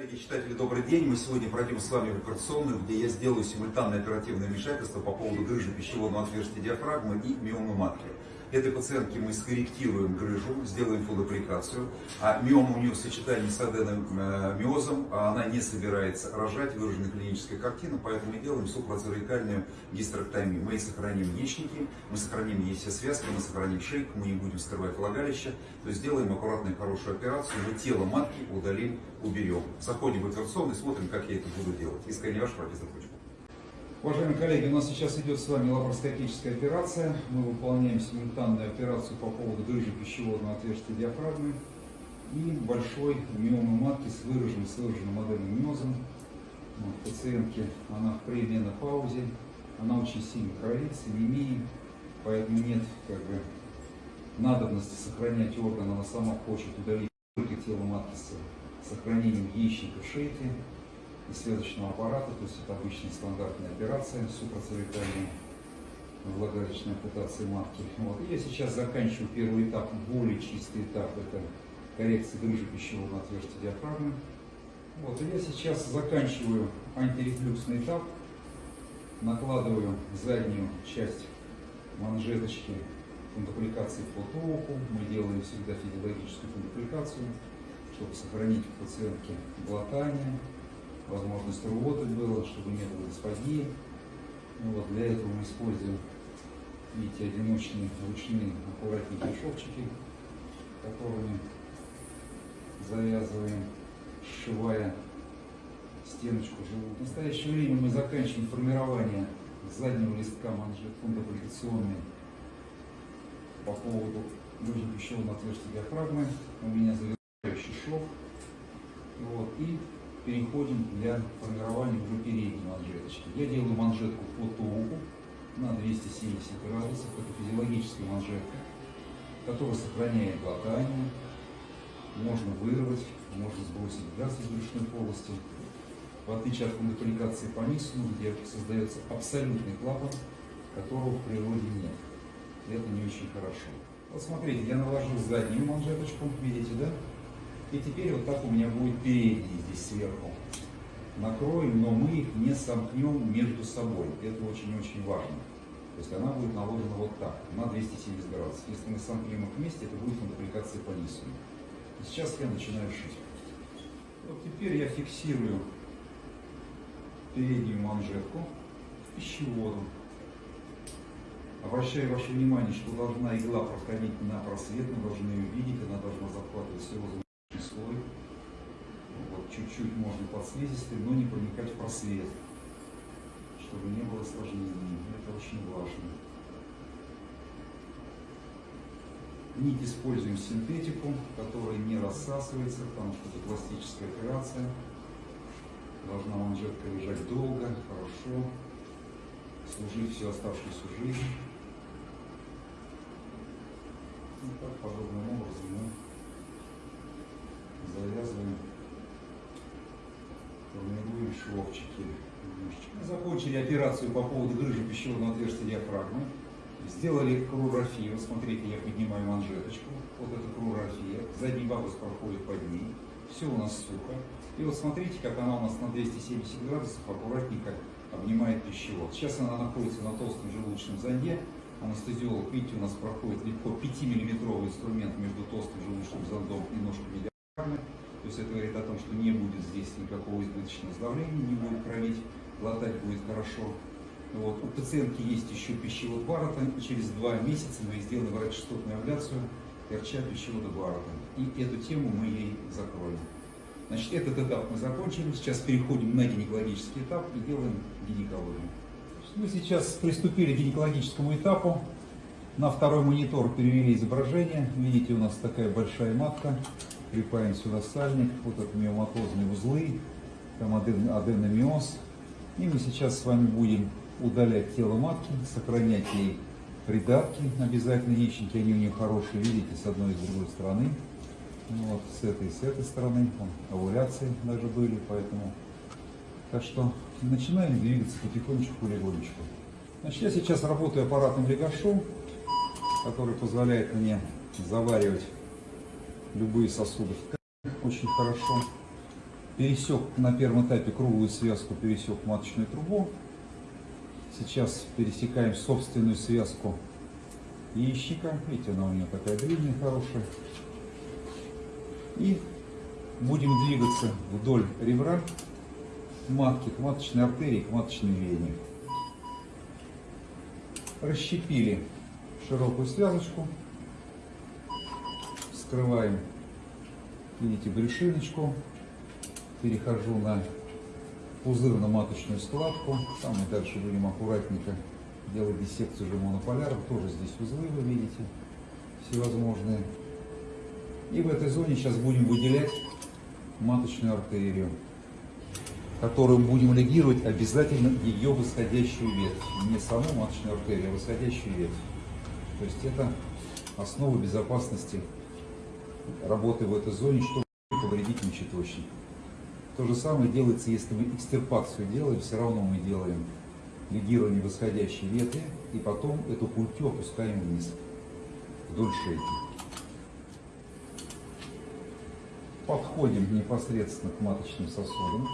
Коллеги, читатели, добрый день. Мы сегодня пройдем с вами в операционную, где я сделаю симультанное оперативное вмешательство по поводу грыжи пищеводного отверстия диафрагмы и миомы матки. Этой пациентке мы скорректируем грыжу, сделаем флудоприкацию, а миома у нее в сочетании с аденомиозом, а она не собирается рожать, выражена клиническая картина, поэтому мы делаем супрацервикальную гистерэктомию. Мы сохраним яичники, мы сохраним ей все связки, мы сохраним шейку, мы не будем скрывать влагалище, то есть сделаем аккуратную хорошую операцию, мы тело матки удалим, уберем. Заходим в операционную, смотрим, как я это буду делать. Искренне ваш профессор. Уважаемые коллеги, у нас сейчас идет с вами лапароскопическая операция. Мы выполняем симультанную операцию по поводу грыжи пищеводного отверстия диафрагмы и большой миомы матки с выраженным, с выраженным аденомиозом. Вот, пациентке она в пременопаузе, она очень сильно кровит, с анемией, поэтому нет как бы, надобности сохранять орган, она сама хочет удалить только тело матки с сохранением яичников шейки и связочного аппарата, то есть это обычная стандартная операция супроцервикальная влагалищной ампутации матки. Вот. И я сейчас заканчиваю первый этап, более чистый этап, это коррекция грыжи пищевого отверстия диафрагмы. Вот. И я сейчас заканчиваю антирефлюксный этап, накладываю заднюю часть манжеточки фундаприкации по току. Мы делаем всегда физиологическую фундаприкацию, чтобы сохранить у пациентки глотание, возможность работать было, чтобы не было диспогии. Ну вот, для этого мы используем, видите, одиночные ручные аккуратненькие шовчики, которыми завязываем, сшивая стеночку живут. В настоящее время мы заканчиваем формирование заднего листка манжет фундаприкационной по поводу груди пищевого отверстия диафрагмы. У меня завершающий шов. Вот, и переходим для формирования уже передней манжеточки. Я делаю манжетку по току на 270 градусов. Это физиологическая манжетка, которая сохраняет глотание. Можно вырвать, можно сбросить газ из брюшной полости. В отличие от фундаприкации по нису, где создается абсолютный клапан, которого в природе нет. Это не очень хорошо. Вот смотрите, я наложил заднюю манжеточку, видите, да? И теперь вот так у меня будет передний здесь сверху. Накроем, но мы их не сомкнем между собой. Это очень-очень важно. То есть она будет наложена вот так, на 270 градусов. Если мы сомкнем их вместе, это будет фундаприкация по низу. И сейчас я начинаю шить. Вот теперь я фиксирую переднюю манжетку пищеводом. Обращаю ваше внимание, что должна игла проходить на просвет, мы должны ее видеть, она должна захватывать все слой. Вот, чуть-чуть можно под слизистой, но не проникать в просвет, чтобы не было осложнений. Это очень важно. Нить используем синтетику, которая не рассасывается, потому что это пластическая операция. Должна манжетка лежать долго, хорошо, служить всю оставшуюся жизнь. И так подобным образом мы завязываем, формируем шовчики. Мы закончили операцию по поводу грыжи пищевого отверстия диафрагмы. Сделали кругографию. Смотрите, я поднимаю манжеточку. Вот эта кругография. Задний бабус проходит под ней. Все у нас сухо. И вот смотрите, как она у нас на 270 градусов аккуратненько обнимает пищевод. Сейчас она находится на толстом желудочном зонде. Анестезиолог, видите, у нас проходит легко 5-миллиметровый инструмент между толстым желудочным зондом и ножками есть это говорит о том, что не будет здесь никакого избыточного сдавления, не будет кровить, глотать будет хорошо. Вот. У пациентки есть еще пищевод Баррета. Через два месяца мы сделаем врачестотную абляцию РЧ пищевода Баррета. И эту тему мы ей закроем. Значит, этот этап мы закончили. Сейчас переходим на гинекологический этап и делаем гинекологию. Мы сейчас приступили к гинекологическому этапу. На второй монитор перевели изображение. Видите, у нас такая большая матка припаем сюда сальник, вот это миоматозные узлы, там аденомиоз. И мы сейчас с вами будем удалять тело матки, сохранять ей придатки, обязательно яичники, они у нее хорошие, видите, с одной и с другой стороны. Вот, с этой и с этой стороны, там, овуляции даже были, поэтому... Так что начинаем двигаться потихонечку, полигонечку. Значит, я сейчас работаю аппаратным легашом, который позволяет мне заваривать любые сосуды очень хорошо. пересек на первом этапе круглую связку, пересек маточную трубу. Сейчас пересекаем собственную связку яичника. Видите, она у нее такая длинная, хорошая. И будем двигаться вдоль ребра матки, к маточной артерии, к маточной вене. Расщепили широкую связочку. Скрываем, видите, брюшиночку. Перехожу на пузырно-маточную складку. Там мы дальше будем аккуратненько делать диссекцию же монополяров. Тоже здесь узлы вы видите, всевозможные. И в этой зоне сейчас будем выделять маточную артерию, которую будем легировать обязательно ее восходящую ветвь. Не саму маточную артерию, а восходящую ветвь. То есть это основа безопасности работы в этой зоне, чтобы повредить мочеточник. То же самое делается, если мы экстирпацию делаем, все равно мы делаем легирование восходящей ветви и потом эту культю опускаем вниз, вдоль шейки. Подходим непосредственно к маточным сосудам.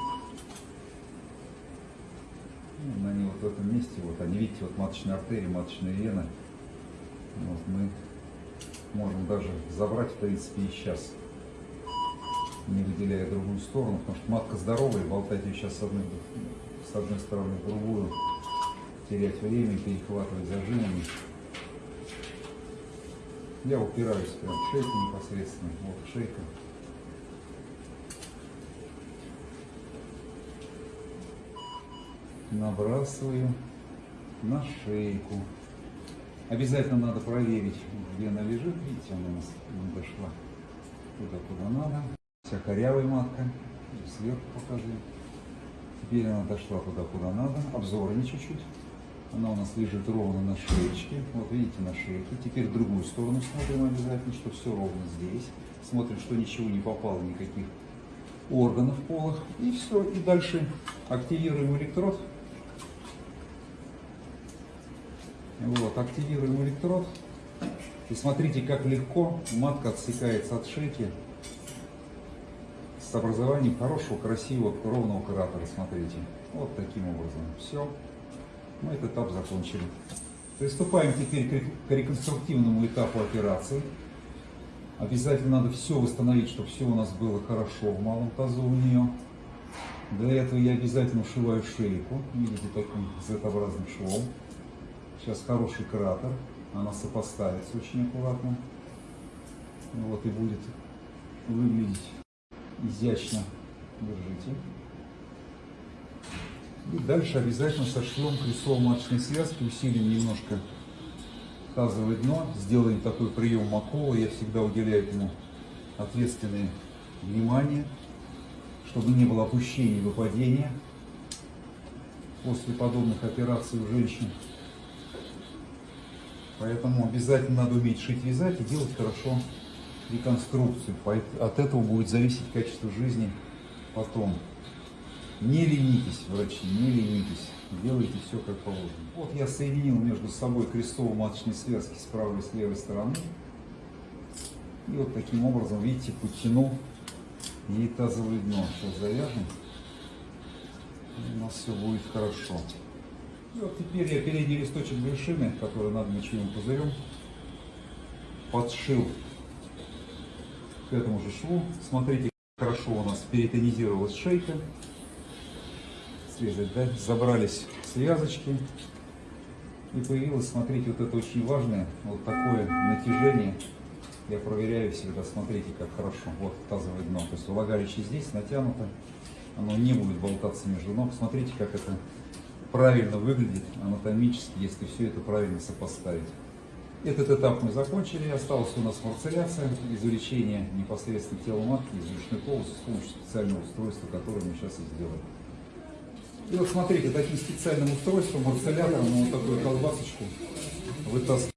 Ну, они вот в этом месте, вот они, видите, вот маточная артерия, маточная вена. Вот мы можем даже забрать, в принципе, и сейчас, не выделяя другую сторону, потому что матка здоровая, болтать ее сейчас с одной, с одной стороны в другую, терять время, перехватывать зажимами. Я упираюсь прям в шейку непосредственно, вот шейка. Набрасываю на шейку. Обязательно надо проверить, где она лежит. Видите, она у нас не дошла туда, куда надо. Вся корявая матка. Сверху показываю. Теперь она дошла туда, куда надо. Обзорами чуть-чуть. Она у нас лежит ровно на шеечке. Вот видите, на шейке. Теперь в другую сторону смотрим обязательно, что все ровно здесь. Смотрим, что ничего не попало, никаких органов полых. И все. И дальше активируем электрод. Вот, активируем электрод. И смотрите, как легко матка отсекается от шейки с образованием хорошего, красивого, ровного кратера. Смотрите. Вот таким образом. Все. Мы этот этап закончили. Приступаем теперь к реконструктивному этапу операции. Обязательно надо все восстановить, чтобы все у нас было хорошо в малом тазу у нее. Для этого я обязательно ушиваю шейку. Видите, таким Z-образным швом. Сейчас хороший кратер. Она сопоставится очень аккуратно. Вот и будет выглядеть изящно. Держите. И дальше обязательно сошьем крестово-маточной связки, усилим немножко тазовое дно, сделаем такой прием Макова. Я всегда уделяю ему ответственное внимание, чтобы не было опущения и выпадения после подобных операций у женщин. Поэтому обязательно надо уметь шить, вязать и делать хорошо реконструкцию. От этого будет зависеть качество жизни потом. Не ленитесь, врачи, не ленитесь. Делайте все как положено. Вот я соединил между собой крестово-маточные связки с правой и с левой стороны. И вот таким образом, видите, подтянул ей тазовое дно. Сейчас завяжем. И у нас все будет хорошо. И вот теперь я передний листочек вершины, который над мочевым пузырем, подшил к этому же шву. Смотрите, хорошо у нас перитонизировалась шейка. Срезать, да, забрались связочки, и появилось, смотрите, вот это очень важное, вот такое натяжение, я проверяю всегда, смотрите, как хорошо, вот тазовое дно, то есть влагалище здесь натянуто, оно не будет болтаться между ног, смотрите, как это правильно выглядит анатомически, если все это правильно сопоставить. Этот этап мы закончили, осталась у нас марцеляция, извлечение непосредственно тела матки из брюшной полости с помощью специального устройства, которое мы сейчас и сделаем. И вот смотрите, таким специальным устройством, марцелятором, вот такую колбасочку вытаскиваем.